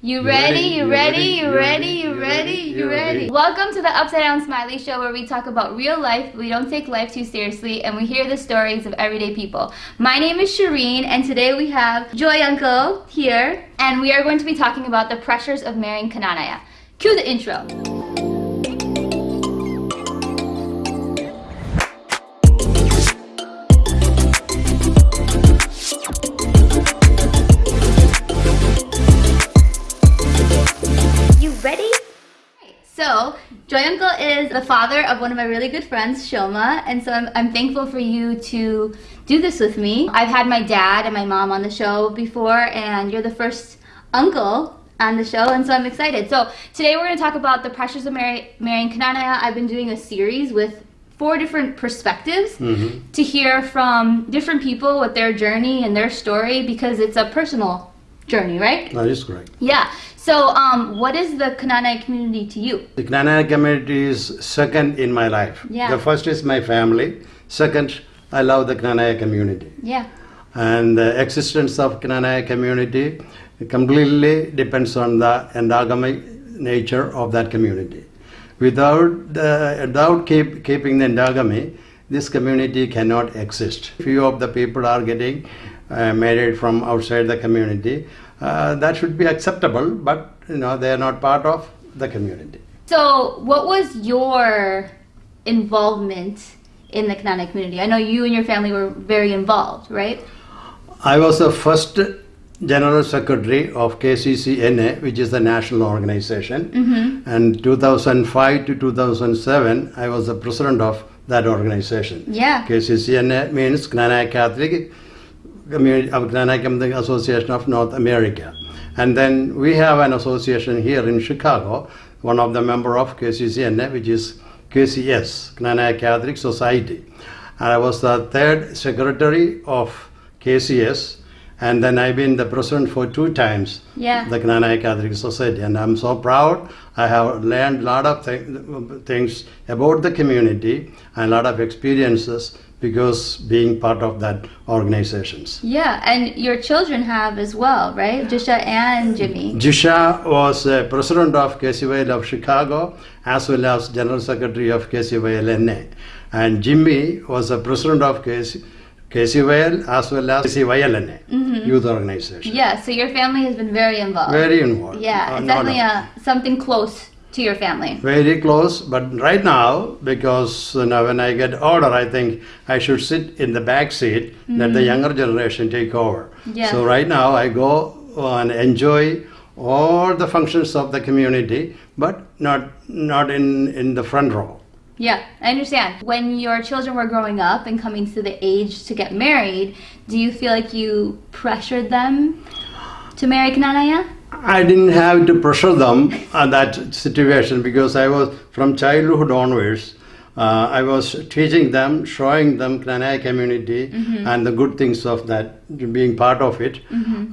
You ready? You ready? You ready? You ready? You ready? Welcome to the Upside Down Smiley Show where we talk about real life, we don't take life too seriously, and we hear the stories of everyday people. My name is Shireen, and today we have Joy Uncle here, and we are going to be talking about the pressures of marrying Kananaya. Cue the intro. My uncle is the father of one of my really good friends, Shoma, and so I'm, I'm thankful for you to do this with me. I've had my dad and my mom on the show before, and you're the first uncle on the show, and so I'm excited. So, today we're going to talk about the pressures of marry, marrying Kananaya. I've been doing a series with four different perspectives mm-hmm. to hear from different people with their journey and their story because it's a personal journey, right? That is correct. Yeah. So, um, what is the Kananaya community to you? The Knanaya community is second in my life. Yeah. The first is my family. Second, I love the Knanaya community. Yeah. And the existence of Knanaya community completely depends on the endogamy nature of that community. Without, the, without keep, keeping the endogamy, this community cannot exist. Few of the people are getting uh, married from outside the community. Uh, that should be acceptable, but you know they are not part of the community. So, what was your involvement in the Kananaya community? I know you and your family were very involved, right? I was the first general secretary of KCCNA, which is the national organization. And 2005 to 2007, I was the president of that organization. Yeah. KCCNA means Knanaya Catholic Community of Knanaya Catholic Association of North America. And then we have an association here in Chicago, one of the member of KCCNA, which is KCS, Knanaya Catholic Society. And I was the third secretary of KCS, and then I've been the president for two times, Yeah. the Knanaya Catholic Society. And I'm so proud. I have learned a lot of th- things about the community and a lot of experiences because being part of that organizations. Yeah, and your children have as well, right? Jisha and Jimmy. Jisha was uh, president of KCYL of Chicago as well as general secretary of KCYLNA. And Jimmy was the president of KC, KCYL as well as KCYLNA, youth organization. Yeah, so your family has been very involved. Very involved. yeah, Uh, it's no definitely a, something close to your family. very close but right now because you know, when i get older i think i should sit in the back seat let the younger generation take over Mm-hmm. Yeah. so right now i go and enjoy all the functions of the community but not not in in the front row Yeah, I understand. When your children were growing up and coming to the age to get married, do you feel like you pressured them to marry Kananaya? I didn't have to pressure them on that situation because I was from childhood onwards. Uh, I was teaching them, showing them Knanaya community and the good things of that, being part of it.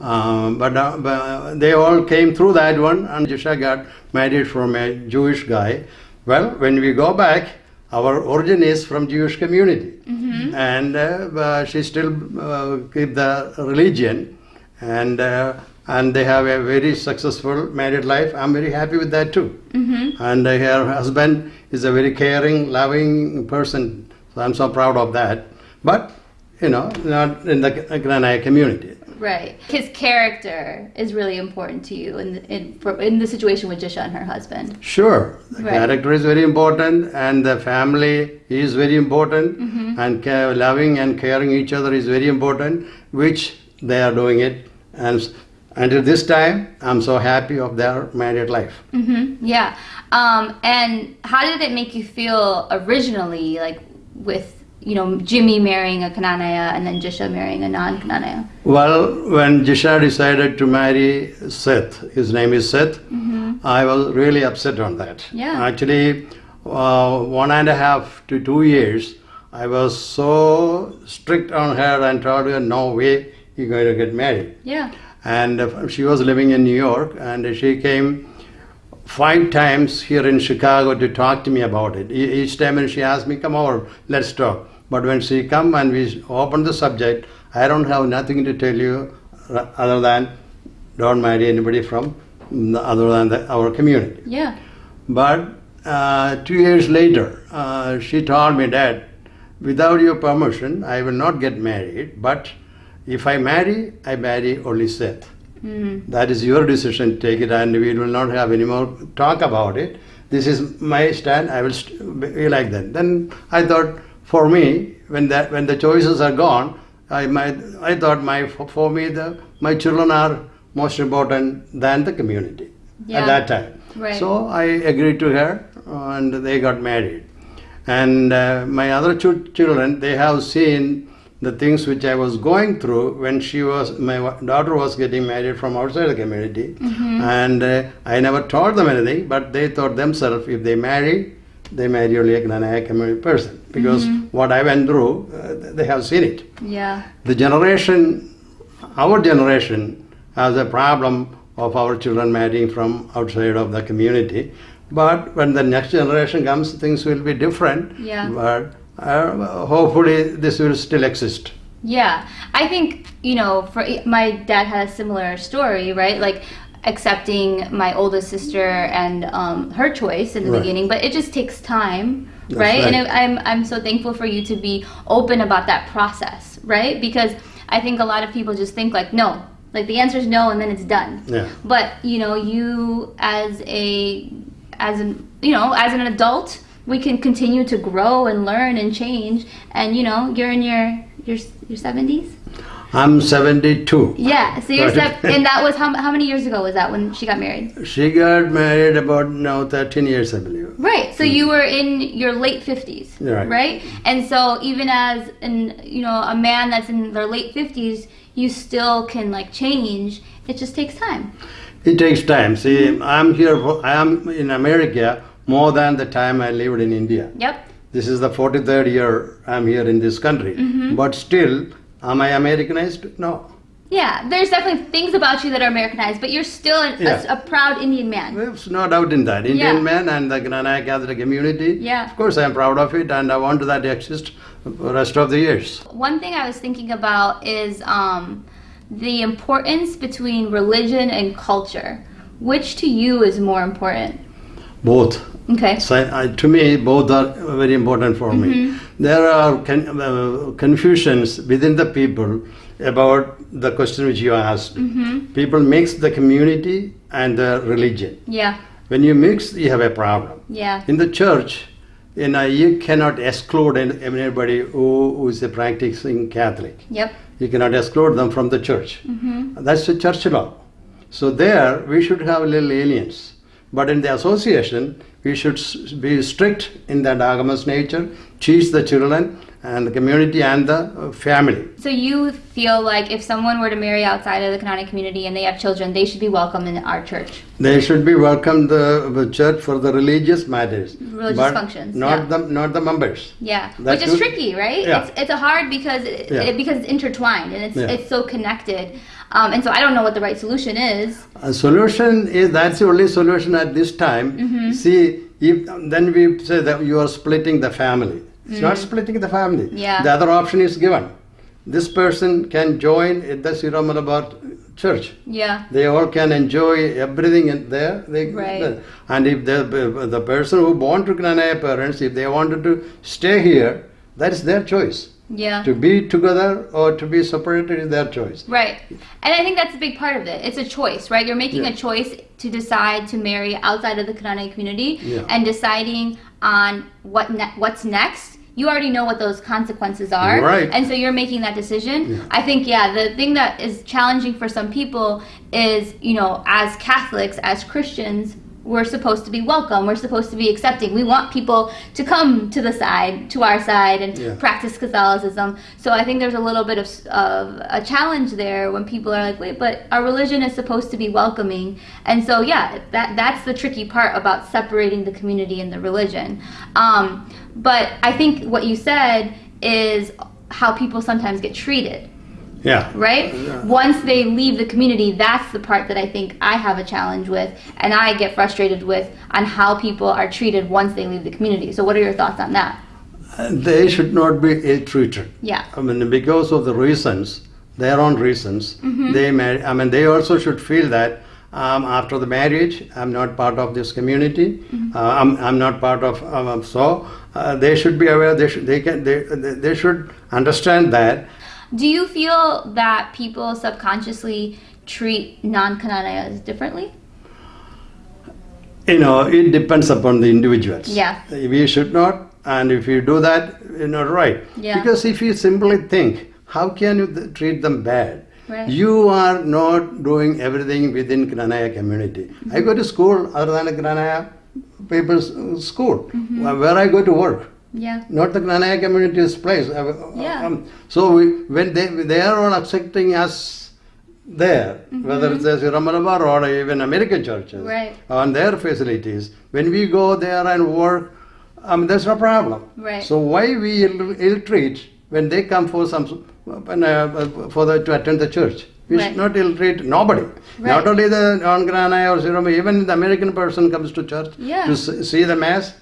Um, but, uh, but they all came through that one, and Jisha got married from a Jewish guy. Well, when we go back, our origin is from Jewish community, and uh, uh, she still uh, keep the religion, and uh, and they have a very successful married life. I'm very happy with that too. And uh, her husband is a very caring, loving person. So I'm so proud of that. But you know, not in the Knanaya community. Right. His character is really important to you in in, for, in the situation with Jisha and her husband. Sure, the Right. character is very important, and the family is very important, and ca- loving and caring each other is very important, which they are doing it. And until this time, I'm so happy of their married life. hmm Yeah. Um, and how did it make you feel originally, like with you know Jimmy marrying a Kananaya and then Jisha marrying a non-Kananaya? Well, when Jisha decided to marry Seth, his name is Seth, I was really upset on that. Yeah. Actually, uh, one and a half to two years, I was so strict on her and told her, no way you're going to get married. Yeah. And uh, she was living in New York, and she came five times here in Chicago to talk to me about it. Each time when she asked me, come over, let's talk. But when she come and we opened the subject, I don't have nothing to tell you other than don't marry anybody from other than the, our community. Yeah. But uh, two years later, uh, she told me that without your permission, I will not get married. But if I marry, I marry only Seth. That is your decision. Take it, and we will not have any more talk about it. This is my stand. I will st- be like that. Then I thought, for me, when that when the choices are gone, I might I thought my for me the my children are most important than the community Yeah. at that time. Right. So I agreed to her, and they got married. And uh, my other two children, they have seen the things which I was going through when she was, my daughter was getting married from outside the community. And uh, I never told them anything, but they thought themselves if they marry, they marry only a Knanaya community person. Because what I went through, uh, they have seen it Yeah. the generation, our generation, has a problem of our children marrying from outside of the community. But when the next generation comes, things will be different. Yeah. But uh, hopefully, this will still exist. Yeah, I think you know, for my dad had a similar story, right? Like accepting my oldest sister and um, her choice in the Right. beginning, but it just takes time, That's right? And it, I'm I'm so thankful for you to be open about that process, right? Because I think a lot of people just think like no, like the answer is no, and then it's done. Yeah. But you know, you as a as an you know as an adult, we can continue to grow and learn and change. And you know, you're in your your your seventies. I'm 72. Yeah. So you're and that was how how many years ago was that when she got married? She got married about now 13 years, I believe. Right. So mm. you were in your late fifties, Right. right? And so even as an you know a man that's in their late fifties, you still can like change. It just takes time. It takes time. See, mm-hmm. I'm here, for, I am in America more than the time I lived in India. Yep. This is the 43rd year I'm here in this country. Mm-hmm. But still, am I Americanized? No. Yeah, there's definitely things about you that are Americanized, but you're still an, Yeah. a, a proud Indian man. There's no doubt in that. Indian Yeah. men and the Knanaya Catholic community. Yeah. Of course, I'm proud of it and I want that to exist the rest of the years. One thing I was thinking about is um, the importance between religion and culture. Which to you is more important? Both. Okay. So I, to me, both are very important for Mm-hmm. me. There are con- uh, confusions within the people about the question which you asked. Mm-hmm. People mix the community and the religion. Yeah. When you mix, you have a problem. Yeah. In the church, you know, you cannot exclude anybody who, who is a practicing Catholic. Yep. You cannot exclude them from the church. Mm-hmm. That's the church law. So there, we should have little aliens. But in the association, we should be strict in that agamous nature, teach the children and the community and the uh, family. So you feel like if someone were to marry outside of the Kananaya community and they have children, they should be welcome in our church. They should be welcome the, the church for the religious matters, Religious functions, not yeah. the not the members. Yeah, That's which is tricky, right? Yeah. It's it's a hard because it, Yeah. it, because it's intertwined and it's Yeah. it's so connected. Um, and so I don't know what the right solution is. A solution is that's the only solution at this time. Mm-hmm. See, if then we say that you are splitting the family. It's not splitting the family. Mm. Yeah. The other option is given. This person can join the Syro-Malabar church. Yeah. They all can enjoy everything in there. They, Right. And if the the person who born to Knanaya parents, if they wanted to stay here, that is their choice. Yeah. To be together or to be separated is their choice. Right. And I think that's a big part of it. It's a choice, right? You're making Yeah. a choice to decide to marry outside of the Kananaya community Yeah. and deciding on what ne- what's next. You already know what those consequences are. Right. And so you're making that decision. Yeah. I think, yeah, the thing that is challenging for some people is, you know, as Catholics, as Christians, we're supposed to be welcome. We're supposed to be accepting. We want people to come to the side, to our side, and Yeah. practice Catholicism. So I think there's a little bit of, of a challenge there when people are like, wait, but our religion is supposed to be welcoming. And so, yeah, that that's the tricky part about separating the community and the religion. Um, but I think what you said is how people sometimes get treated Yeah. right? Once they leave the community, that's the part that I think I have a challenge with, and I get frustrated with on how people are treated once they leave the community. So, what are your thoughts on that? They should not be ill-treated. Yeah. I mean, because of the reasons, their own reasons, Mm-hmm. they may, I mean, they also should feel that um, after the marriage, I'm not part of this community. Mm-hmm. Uh, I'm, I'm not part of. Um, so uh, they should be aware. They should. They can. They, they they should understand that. Do you feel that people subconsciously treat non-Kananayas differently? You know, it depends upon the individuals. Yeah. We should not. And if you do that, you're not right. Yeah. Because if you simply think, how can you th- treat them bad? Right. You are not doing everything within Knanaya community. I go to school other than a Knanaya people's uh, school, Mm-hmm. where- where I go to work. Yeah. Not the Knanaya community's place. Uh, Yeah. um, so we, when they they are all accepting us there, whether it's a Syro-Malabar or even American churches. Right. on their facilities, when we go there and work, um, there's no problem. Right. So why we ill, ill treat when they come for some when, uh, for the, to attend the church? We Right. should not ill treat nobody. Right. Not only the non-Knanaya or Siroma, even the American person comes to church Yeah. to see the mass.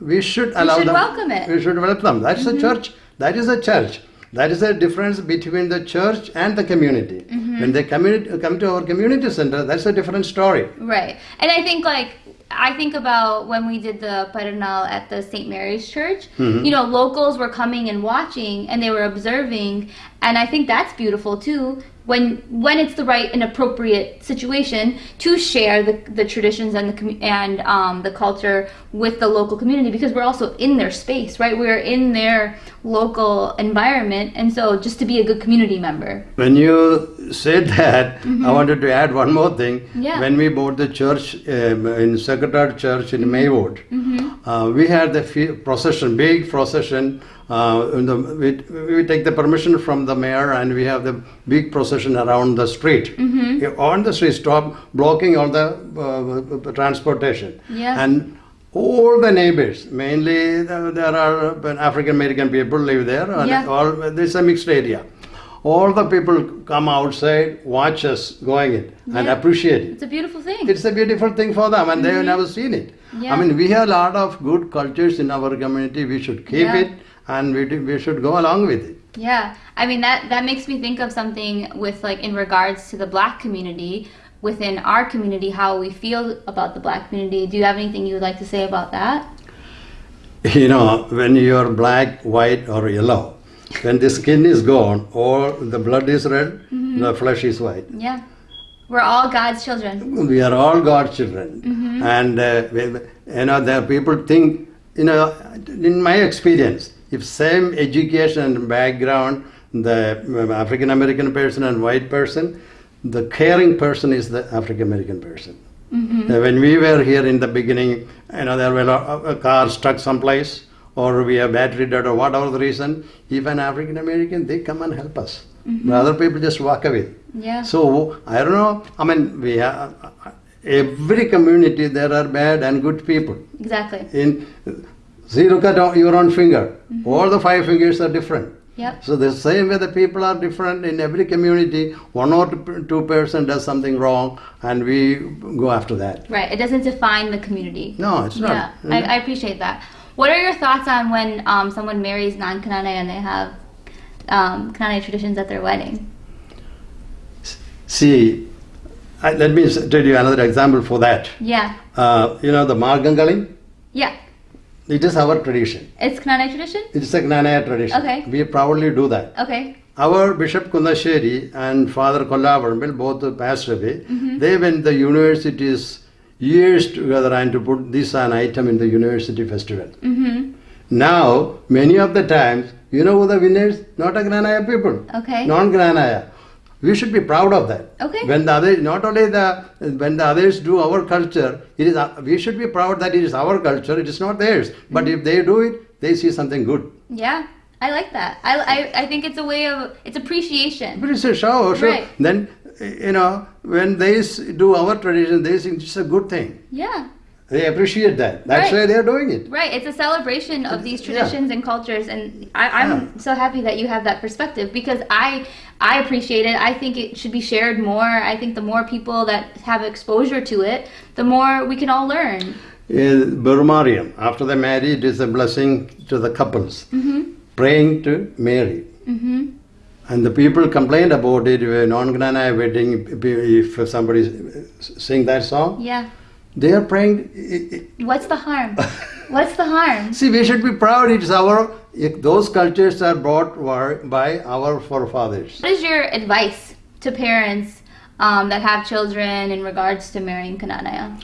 We should allow we should them. welcome it. We should welcome them. That's a church. That is a church. That is the difference between the church and the community. Mm-hmm. When they come to our community center, that's a different story. Right. And I think like I think about when we did the Paranal at the St. Mary's Church. Mm-hmm. You know, locals were coming and watching and they were observing and I think that's beautiful too when when it's the right and appropriate situation to share the, the traditions and the and um, the culture with the local community because we're also in their space, right? We're in their local environment and so just to be a good community member. When you said that, I wanted to add one more thing. Mm-hmm. Yeah. When we bought the church um, in Sacred Heart Church in Maywood, Mm-hmm. uh, we had the fe- procession, big procession. Uh, in the, we, we take the permission from the mayor and we have the big procession around the street. Mm-hmm. On the street, stop blocking all the uh, transportation. Yeah. And all the neighbors, mainly there are African American people live there, and Yeah. all it's a mixed area. All the people come outside, watch us going it, and Yeah. appreciate it. It's a beautiful thing. It's a beautiful thing for them, and they have never seen it. Mm-hmm. Yeah. I mean, we have a lot of good cultures in our community. We should keep it, and we, do- we should go along with it. Yeah, I mean that that makes me think of something with like in regards to the black community within our community, how we feel about the black community. Do you have anything you would like to say about that? You know, when you're black, white, or yellow, when the skin is gone, or the blood is red, Mm-hmm. the flesh is white. Yeah, we're all God's children. we are all God's children, Mm-hmm. and uh, we- you know there people think you know in my experience, if same education and background, the African American person and white person, the caring person is the African American person. Mm-hmm. Uh, When we were here in the beginning, you know there were a, a car stuck someplace, or we have battery dead, or whatever the reason. If an African American, they come and help us. Mm-hmm. The other people just walk away. Yeah. So I don't know. I mean, we have uh, uh, every community there are bad and good people. Exactly. In see, look at your own finger. Mm-hmm. All the five fingers are different. Yep. So the same way the people are different in every community. One or two person does something wrong, and we go after that. Right. It doesn't define the community. No, it's Yeah, not. I, I appreciate that. What are your thoughts on when um, someone marries non-Kananaya and they have um, Kananaya traditions at their wedding? See, I, let me tell you another example for that. Yeah. Uh, you know the Margamkali. Yeah. It is our tradition. It's Kananaya tradition. It's a Knanaya tradition. Okay. We proudly do that. Okay. Our Bishop Kunnacherry and Father Kollavarmil, both passed away, Mm-hmm. they went the universities years together and to put this an item in the university festival. Mm-hmm. Now, many of the times, you know who the winners? Not a Knanaya people. Okay. Non-Knanaya. We should be proud of that. Okay. When the other, not only the when the others do our culture, it is uh, we should be proud that it is our culture. It is not theirs. But Mm-hmm. if they do it, they see something good. Yeah, I like that. I, I, I think it's a way of it's appreciation. But it's a show, show. Right. Then, you know, when they do our tradition, they think it's a good thing. Yeah, They appreciate that. That's Right. why they're doing it. right. It's a celebration of these Yeah. traditions and cultures, and I, I'm so happy that you have that perspective because I I appreciate it. I think it should be shared more. I think the more people that have exposure to it, the more we can all learn. In Burmarium, after they marry, it is a blessing to the couples, Mm-hmm. praying to Mary. Mm-hmm. And the people complained about it, non-Knanaya wedding, if somebody sing that song, Yeah. They are praying. What's the harm? What's the harm? See, we should be proud. It's our, those cultures are brought by our forefathers. What is your advice to parents um, that have children in regards to marrying Kananaya?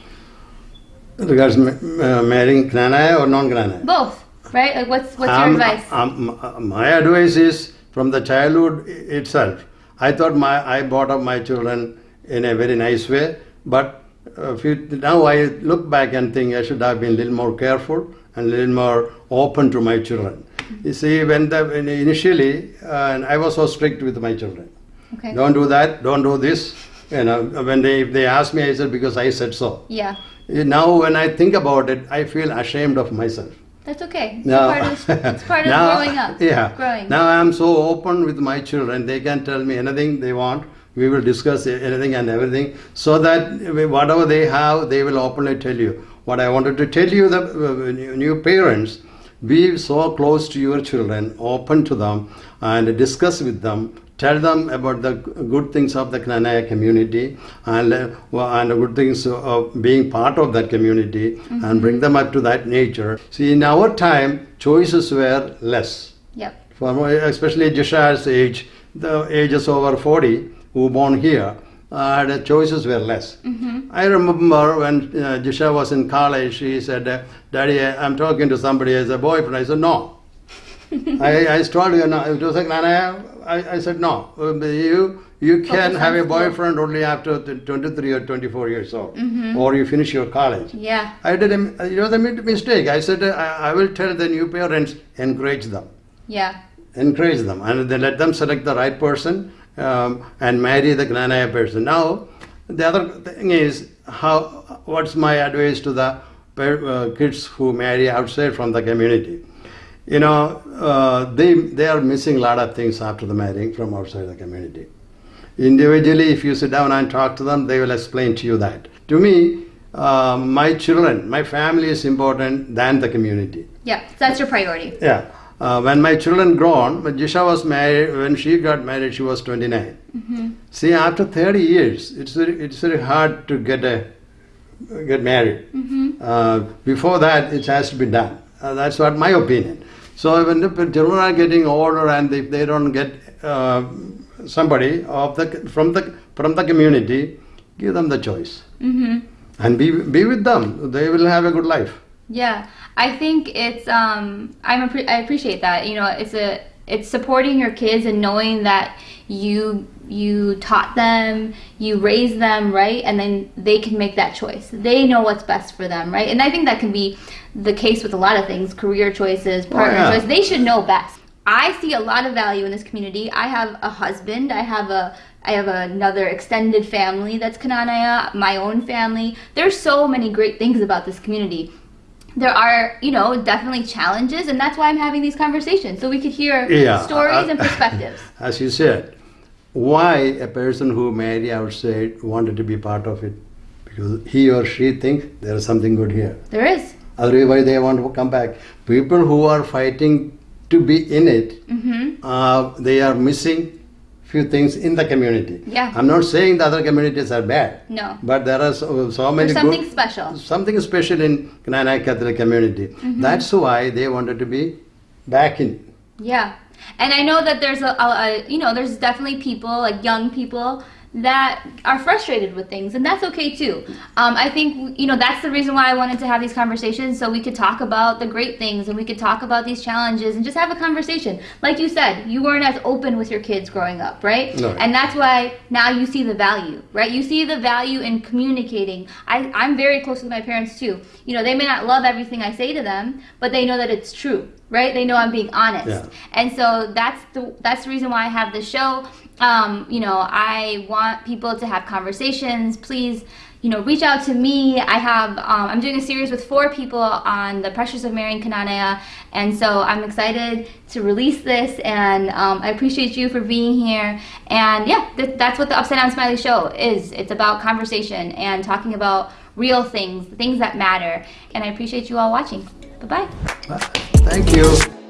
Regards uh, marrying Knanaya or non-Knanaya? Both, right? Like, what's what's your Um, advice? um, uh, my advice is from the childhood itself. I thought my I brought up my children in a very nice way, but you, now I look back and think I should have been a little more careful and a little more open to my children. You see, when the when initially, uh, I was so strict with my children. Okay. Don't do that. Don't do this. You know, when they if they ask me, I said because I said so. Yeah, Now, when I think about it, I feel ashamed of myself. that's okay. It's Now, part of, it's part of now- growing up. Yeah. Growing. Now I am so open with my children; they can tell me anything they want. We will discuss anything and everything, so that whatever they have, they will openly tell you. What I wanted to tell you, the uh, new new parents, be so close to your children, open to them, and discuss with them. Tell them about the good things of the Knanaya community and, uh, and the good things of being part of that community and bring them up to that nature. See, in our time, choices were less. Yep. For especially Jisha's age, the age is over 40 who born here, uh, the choices were less. I remember when uh, Jisha was in college, she said, uh, Daddy, I- I'm talking to somebody as a boyfriend. I said, no. I, I told you, no. It was like, Nana, I, I said, no. Uh, You, you can Focus have a boyfriend only after 23 or 24 years old, or you finish your college. Yeah. I did a, it was a mistake. I said, uh, I, I will tell the new parents, encourage them Yeah. encourage them and then let them select the right person um, and marry the Knanaya person. Now, the other thing is how what's my advice to the uh, kids who marry outside from the community? You know, uh, they they are missing a lot of things after the marrying from outside the community. Individually, if you sit down and talk to them, they will explain to you that. To me, uh, my children, my family is important than the community. Yeah. That's your priority. Yeah. Uh, when my children grown, when Jisha was married, when she got married, she was 29. See, after 30 years, it's very, it's very hard to get a get married. Uh, before that, it has to be done. Uh, that's what my opinion. So when the children are getting older and if they don't get uh, somebody of the from the from the community, give them the choice Mm-hmm. and be be with them. They will have a good life. Yeah, I think it's um I'm appre- I appreciate that. You know, it's a it's supporting your kids and knowing that you you taught them, you raised them, right? And then they can make that choice. They know what's best for them, right? And I think that can be the case with a lot of things, career choices, partner yeah. choice. They should know best. I see a lot of value in this community. I have a husband. I have a I have another extended family that's Kananaya, my own family. There's so many great things about this community. There are, you know, definitely challenges, and that's why I'm having these conversations so we could hear Yeah, stories uh, and perspectives. As you said, why a person who marry outside wanted to be part of it? Because he or she think there is something good here. There is. Otherwise, they want to come back. People who are fighting to be in it, Mm-hmm. uh, they are missing few things in the community. Yeah. I'm not saying the other communities are bad. No. But there are so, so many There's something good, special. something special in Knanaya Catholic community. Mm-hmm. That's why they wanted to be back in. Yeah, and I know that there's a, a, a you know there's definitely people like young people that are frustrated with things, and that's okay too. Um, I think you know that's the reason why I wanted to have these conversations so we could talk about the great things and we could talk about these challenges and just have a conversation. Like you said, you weren't as open with your kids growing up, right? No. And that's why now you see the value, right? You see the value in communicating. I, I'm very close with my parents too. You know, they may not love everything I say to them, but they know that it's true, right? They know I'm being honest. Yeah. And so that's the that's the reason why I have this show. Um, you know, I want people to have conversations. Please, you know, reach out to me. I have um, I'm doing a series with four people on the pressures of marrying Kananaya, and so I'm excited to release this. And um, I appreciate you for being here. And yeah, th- that's what the Upside Down Smiley Show is. It's about conversation and talking about real things, things that matter. And I appreciate you all watching. Bye bye. Thank you.